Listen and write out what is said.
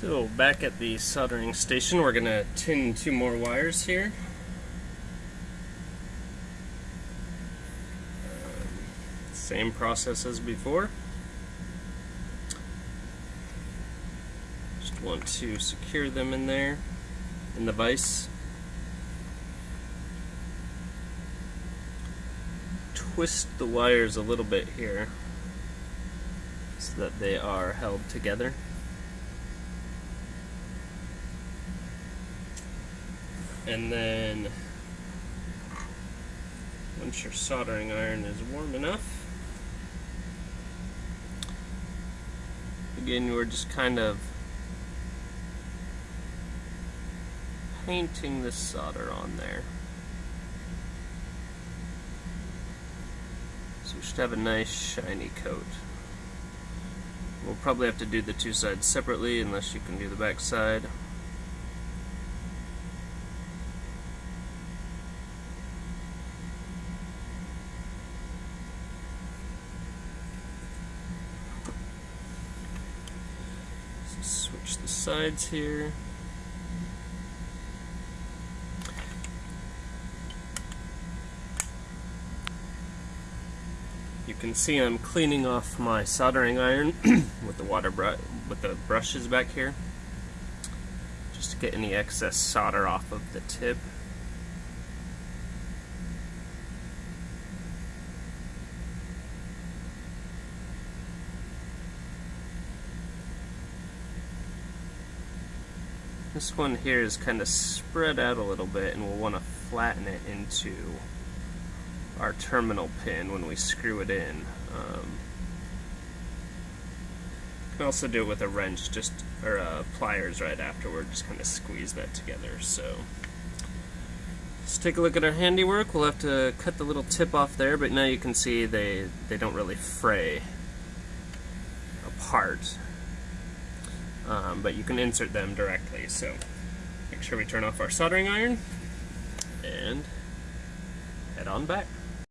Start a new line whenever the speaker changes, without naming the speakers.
So back at the soldering station, we're gonna tin two more wires here. Um, same process as before. Just want to secure them in there, in the vise. Twist the wires a little bit here so that they are held together. And then once your soldering iron is warm enough, again, we're just kind of painting the solder on there. So we should have a nice shiny coat. We'll probably have to do the two sides separately unless you can do the back side. switch the sides here. You can see I'm cleaning off my soldering iron with the water with the brushes back here just to get any excess solder off of the tip. This one here is kind of spread out a little bit and we'll want to flatten it into our terminal pin when we screw it in. Um, can also do it with a wrench, just or uh, pliers right afterward, just kind of squeeze that together. So let's take a look at our handiwork. We'll have to cut the little tip off there, but now you can see they they don't really fray apart um, but you can insert them directly. So make sure we turn off our soldering iron and head on back.